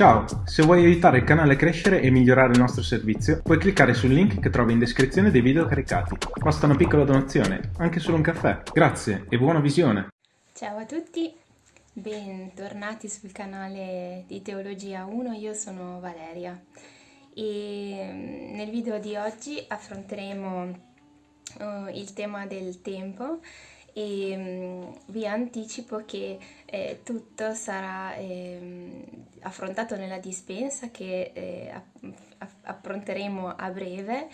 Ciao, se vuoi aiutare il canale a crescere e migliorare il nostro servizio, puoi cliccare sul link che trovi in descrizione dei video caricati. Basta una piccola donazione, anche solo un caffè. Grazie e buona visione! Ciao a tutti, bentornati sul canale di Teologia 1, io sono Valeria e mm, nel video di oggi affronteremo uh, il tema del tempo e um, vi anticipo che eh, tutto sarà eh, affrontato nella dispensa che eh, affronteremo a breve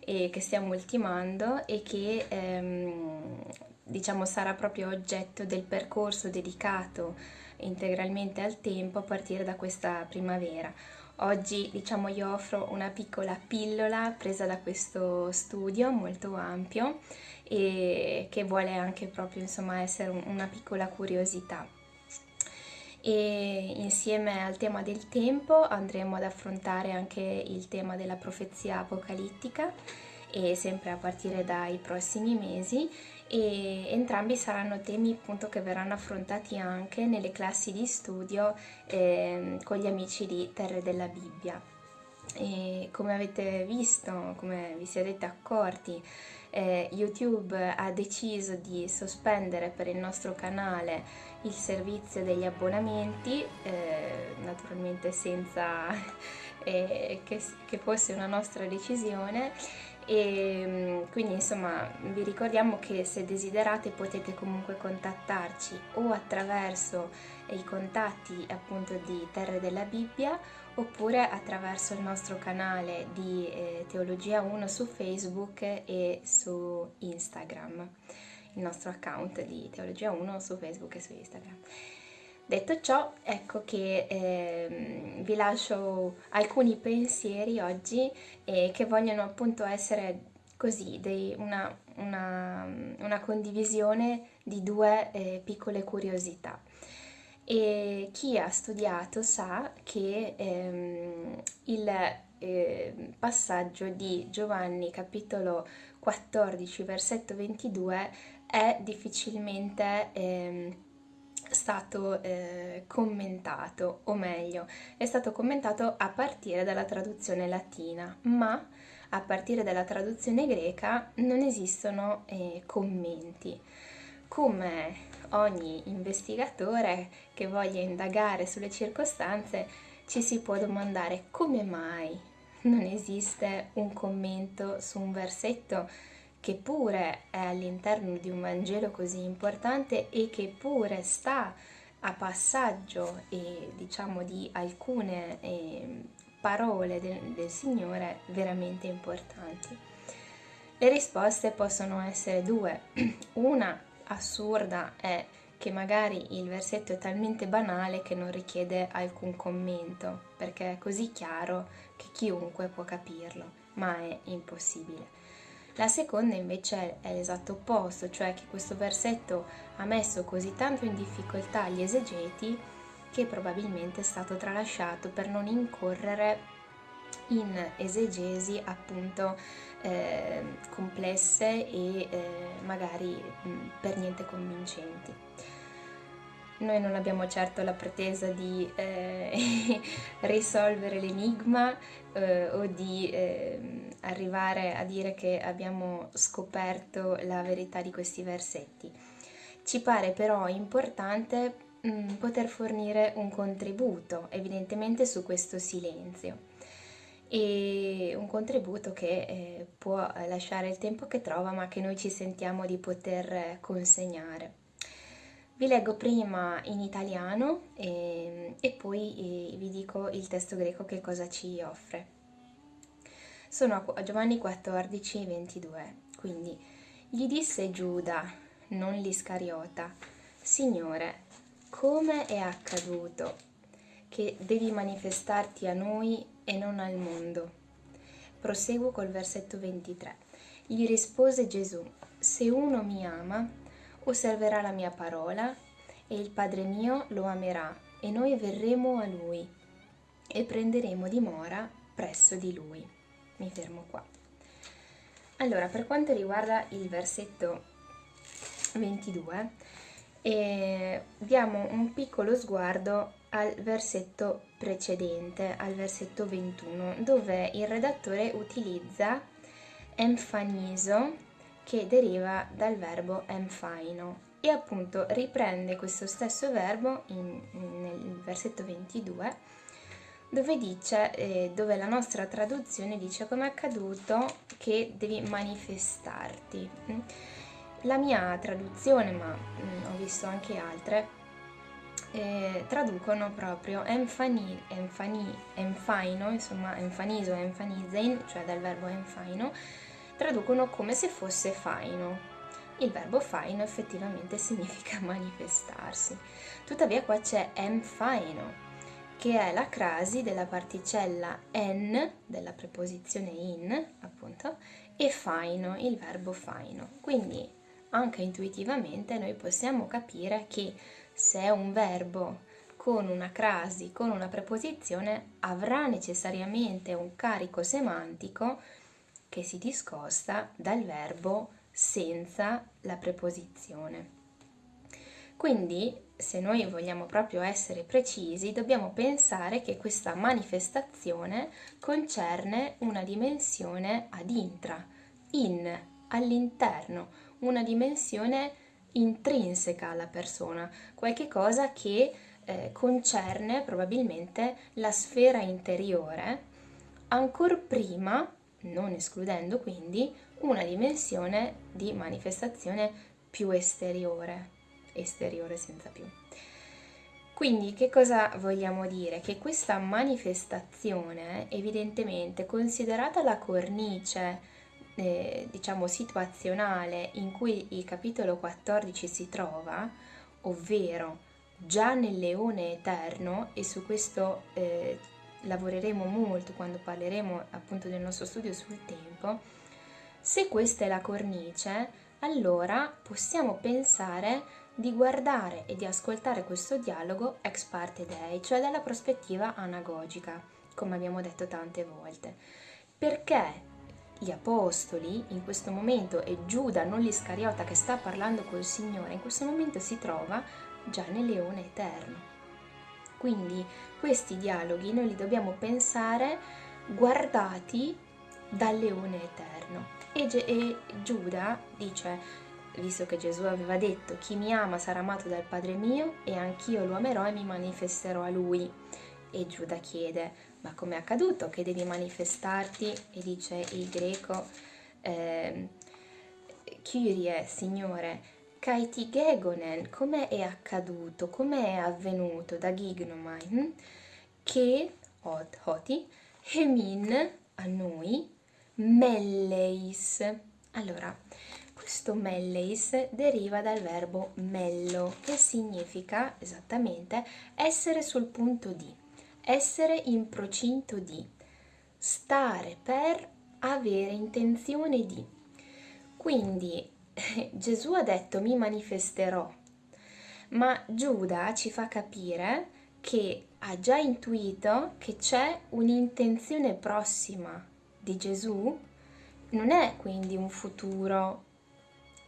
e che stiamo ultimando e che ehm, diciamo sarà proprio oggetto del percorso dedicato integralmente al tempo a partire da questa primavera. Oggi diciamo io offro una piccola pillola presa da questo studio molto ampio e che vuole anche proprio insomma essere una piccola curiosità. E insieme al tema del tempo andremo ad affrontare anche il tema della profezia apocalittica e sempre a partire dai prossimi mesi e entrambi saranno temi appunto che verranno affrontati anche nelle classi di studio eh, con gli amici di Terre della Bibbia. E come avete visto, come vi siete accorti, eh, YouTube ha deciso di sospendere per il nostro canale il servizio degli abbonamenti, eh, naturalmente senza eh, che, che fosse una nostra decisione. E mm, quindi insomma vi ricordiamo che se desiderate potete comunque contattarci o attraverso i contatti appunto di Terre della Bibbia oppure attraverso il nostro canale di eh, Teologia 1 su Facebook e su Instagram il nostro account di Teologia 1 su Facebook e su Instagram Detto ciò, ecco che eh, vi lascio alcuni pensieri oggi eh, che vogliono appunto essere così, dei, una, una, una, condivisione di due eh, piccole curiosità. E chi ha studiato sa che ehm, il eh, passaggio di Giovanni capitolo 14 versetto 22 è difficilmente ehm, stato eh, commentato, o meglio, è stato commentato a partire dalla traduzione latina, ma a partire dalla traduzione greca non esistono eh, commenti. Come ogni investigatore che voglia indagare sulle circostanze, ci si può domandare come mai non esiste un commento su un versetto che pure è all'interno di un Vangelo così importante e che pure sta a passaggio eh, diciamo di alcune eh, parole del, del Signore veramente importanti. Le risposte possono essere due. Una assurda è che magari il versetto è talmente banale che non richiede alcun commento, perché è così chiaro che chiunque può capirlo, ma è impossibile. La seconda invece è l'esatto opposto, cioè che questo versetto ha messo così tanto in difficoltà gli esegeti che probabilmente è stato tralasciato per non incorrere in esegesi appunto eh, complesse e eh, magari mh, per niente convincenti. Noi non abbiamo certo la pretesa di eh, risolvere l'enigma eh, o di eh, arrivare a dire che abbiamo scoperto la verità di questi versetti. Ci pare però importante mm, poter fornire un contributo, evidentemente su questo silenzio e un contributo che eh, può lasciare il tempo che trova ma che noi ci sentiamo di poter consegnare. Vi leggo prima in italiano e, ehm, e poi eh, vi dico il testo greco che cosa ci offre. Sono a Giovanni 14, 22, quindi gli disse Giuda, non l'Iscariota, Signore, come è accaduto che devi manifestarti a noi e non al mondo? Proseguo col versetto 23. Gli rispose Gesù, se uno mi ama, osserverà la mia parola e il Padre mio lo amerà e noi verremo a lui e prenderemo dimora presso di lui. Mi fermo qua. Allora, per quanto riguarda il versetto 22, e diamo un piccolo sguardo al versetto precedente, al versetto 21, dove il redattore utilizza enfaniso che deriva dal verbo enfaino e appunto riprende questo stesso verbo in, nel versetto 22 dove dice, eh, dove la nostra traduzione dice come è accaduto che devi manifestarti. La mia traduzione, ma mm, visto anche altre, eh, traducono proprio enfani, enfani, enfaino, insomma enfaniso, enfanizein, cioè dal verbo enfaino, traducono come se fosse faino. Il verbo faino effettivamente significa manifestarsi. Tuttavia qua c'è enfaino, che è la crasi della particella en, della preposizione in, appunto, e faino, il verbo faino. Quindi anche intuitivamente noi possiamo capire che se è un verbo con una crasi, con una preposizione, avrà necessariamente un carico semantico che si discosta dal verbo senza la preposizione. Quindi, se noi vogliamo proprio essere precisi, dobbiamo pensare che questa manifestazione concerne una dimensione ad intra, in, all'interno, una dimensione intrinseca alla persona, qualche cosa che eh, concerne probabilmente la sfera interiore, ancor prima non escludendo quindi una dimensione di manifestazione più esteriore, esteriore senza più. Quindi che cosa vogliamo dire? Che questa manifestazione, evidentemente, considerata la cornice, eh, diciamo, situazionale in cui il capitolo 14 si trova, ovvero già nel leone eterno, e su questo eh, lavoreremo molto quando parleremo appunto del nostro studio sul tempo, se questa è la cornice, allora possiamo pensare di guardare e di ascoltare questo dialogo ex parte dei, cioè dalla prospettiva anagogica, come abbiamo detto tante volte. Perché gli apostoli in questo momento e Giuda, non l'Iscariota che sta parlando col Signore, in questo momento si trova già nel leone eterno. Quindi questi dialoghi noi li dobbiamo pensare guardati dal leone eterno. E, Ge- e Giuda dice, visto che Gesù aveva detto chi mi ama sarà amato dal Padre mio e anch'io lo amerò e mi manifesterò a lui. E Giuda chiede, ma come è accaduto che devi manifestarti? E dice il greco, eh, Kyrie, Signore, Kaiti Gegonen, come è accaduto, come è avvenuto da Gignomai, hm? che hot, hoti, hemin a noi, melleis. Allora, questo melleis deriva dal verbo mello, che significa esattamente essere sul punto di, essere in procinto di, stare per avere intenzione di. Quindi Gesù ha detto mi manifesterò, ma Giuda ci fa capire che ha già intuito che c'è un'intenzione prossima di Gesù, non è quindi un futuro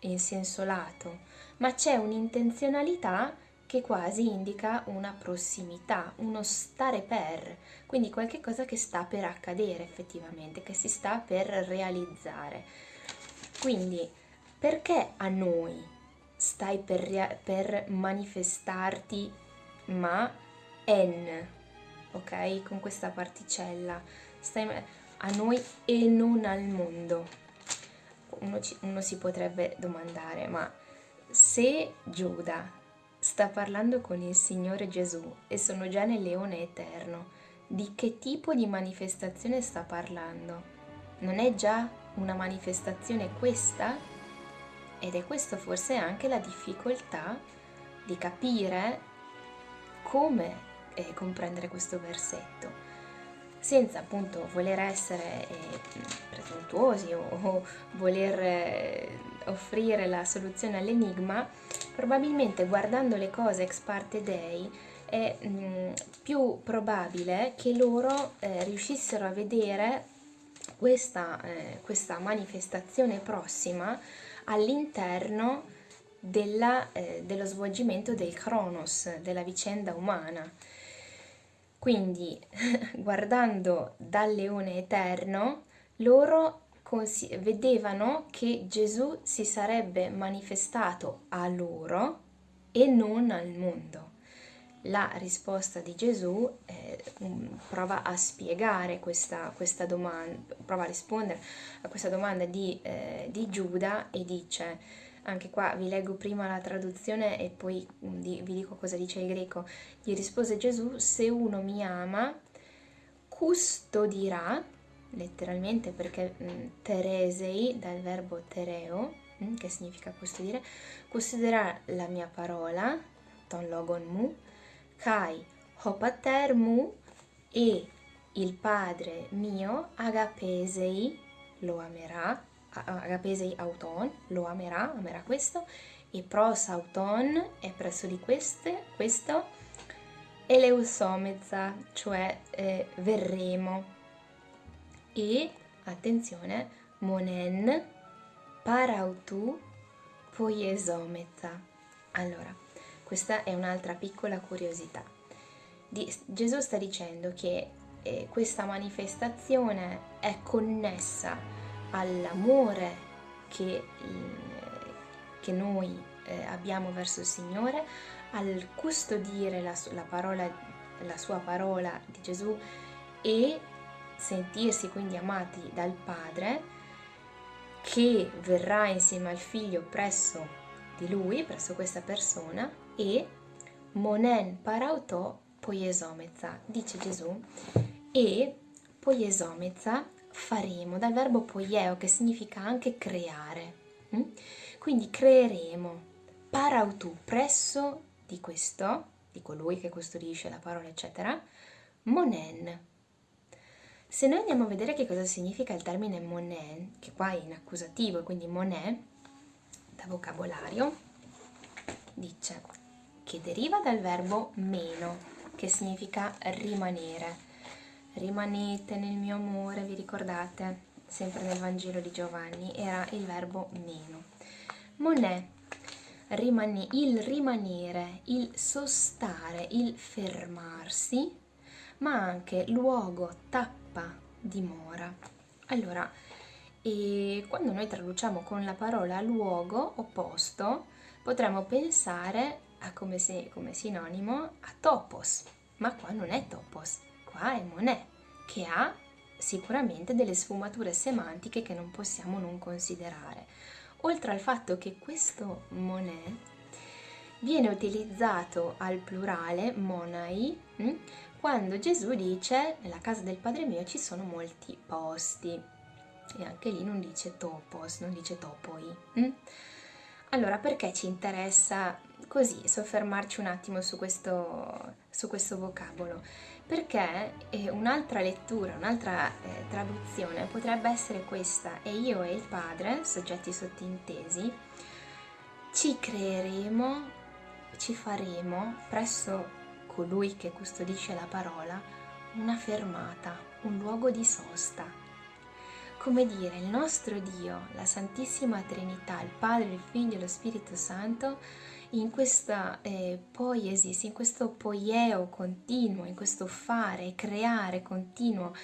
in senso lato, ma c'è un'intenzionalità che quasi indica una prossimità, uno stare per, quindi qualcosa che sta per accadere effettivamente, che si sta per realizzare. Quindi perché a noi stai per, per manifestarti ma n, ok? Con questa particella, stai a noi e non al mondo. Uno, ci, uno si potrebbe domandare, ma se Giuda sta parlando con il Signore Gesù e sono già nel leone eterno, di che tipo di manifestazione sta parlando? Non è già una manifestazione questa? Ed è questo forse anche la difficoltà di capire come eh, comprendere questo versetto, senza appunto voler essere eh, presuntuosi o, o voler eh, offrire la soluzione all'enigma, probabilmente guardando le cose ex parte dei è mh, mm, più probabile che loro eh, riuscissero a vedere questa, eh, questa manifestazione prossima all'interno eh, dello svolgimento del Cronos, della vicenda umana. Quindi, guardando dal leone eterno, loro vedevano che Gesù si sarebbe manifestato a loro e non al mondo. La risposta di Gesù eh, prova a spiegare questa, questa, domanda, prova a rispondere a questa domanda di, eh, di Giuda e dice, anche qua vi leggo prima la traduzione e poi mm, vi dico cosa dice il greco, gli rispose Gesù, se uno mi ama, custodirà letteralmente perché mh, mm, teresei dal verbo tereo, mh, mm, che significa custodire, custodirà la mia parola, ton logon mu, kai hopater mu e il Padre mio agapesei lo amerà, agapesei auton lo amerà, amerà questo, e pros auton è presso di queste, questo, eleusomezza, cioè eh, verremo e, attenzione, monen parautu poiesometa. Allora, questa è un'altra piccola curiosità. Di, Gesù sta dicendo che eh, questa manifestazione è connessa all'amore che, che noi eh, abbiamo verso il Signore, al custodire la, la, parola, la sua parola di Gesù e sentirsi quindi amati dal Padre, che verrà insieme al figlio presso di lui, presso questa persona, e monen parauto poiesomezza, dice Gesù, e poiesomezza faremo, dal verbo poieo che significa anche creare. Mm? Quindi creeremo parautu presso di questo, di colui che custodisce la parola, eccetera, monen se noi andiamo a vedere che cosa significa il termine monet, che qua è in accusativo, quindi monet, da vocabolario, dice che deriva dal verbo meno, che significa rimanere. Rimanete nel mio amore, vi ricordate? Sempre nel Vangelo di Giovanni era il verbo meno. Monet, rimane, il rimanere, il sostare, il fermarsi, ma anche luogo, tappa dimora. Allora, e quando noi traduciamo con la parola luogo o posto, potremmo pensare a come, se, come sinonimo a topos, ma qua non è topos, qua è monè, che ha sicuramente delle sfumature semantiche che non possiamo non considerare. Oltre al fatto che questo monè viene utilizzato al plurale, monai, hm, quando Gesù dice nella casa del Padre mio ci sono molti posti e anche lì non dice topos, non dice topoi. Hm? Allora perché ci interessa così soffermarci un attimo su questo, su questo vocabolo? Perché eh, un'altra lettura, un'altra eh, traduzione potrebbe essere questa, e io e il Padre, soggetti sottintesi, ci creeremo, ci faremo presso colui che custodisce la parola, una fermata, un luogo di sosta. Come dire, il nostro Dio, la Santissima Trinità, il Padre, il Figlio e lo Spirito Santo, in questa eh, poiesis, in questo poieo continuo, in questo fare, creare continuo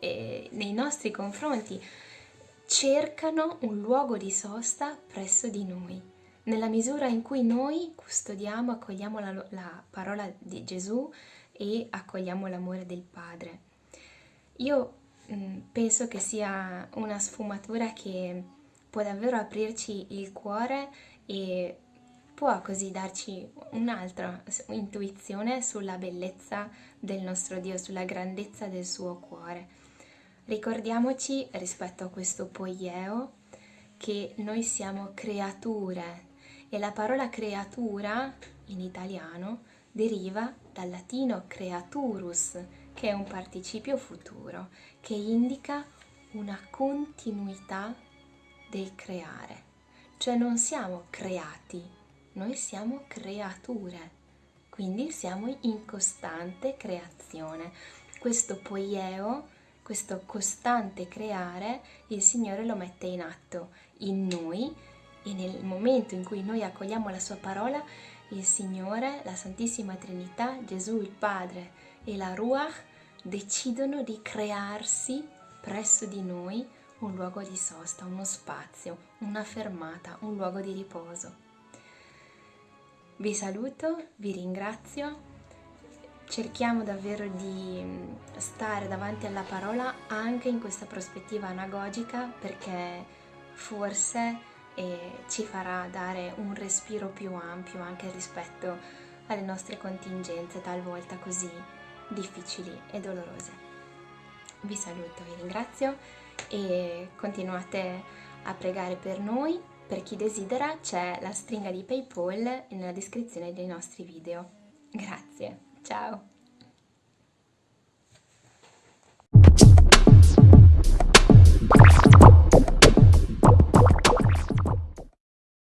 eh, nei nostri confronti, cercano un luogo di sosta presso di noi nella misura in cui noi custodiamo, accogliamo la, la parola di Gesù e accogliamo l'amore del Padre. Io mh, mm, penso che sia una sfumatura che può davvero aprirci il cuore e può così darci un'altra intuizione sulla bellezza del nostro Dio, sulla grandezza del suo cuore. Ricordiamoci rispetto a questo poieo che noi siamo creature e la parola creatura in italiano deriva dal latino creaturus, che è un participio futuro, che indica una continuità del creare. Cioè non siamo creati, noi siamo creature, quindi siamo in costante creazione. Questo poieo, questo costante creare, il Signore lo mette in atto in noi e nel momento in cui noi accogliamo la sua parola, il Signore, la Santissima Trinità, Gesù il Padre e la Ruach decidono di crearsi presso di noi un luogo di sosta, uno spazio, una fermata, un luogo di riposo. Vi saluto, vi ringrazio, cerchiamo davvero di mm, stare davanti alla parola anche in questa prospettiva anagogica perché forse eh, ci farà dare un respiro più ampio anche rispetto alle nostre contingenze talvolta così difficili e dolorose. Vi saluto, vi ringrazio e continuate a pregare per noi. Per chi desidera c'è la stringa di PayPal nella descrizione dei nostri video. Grazie, ciao!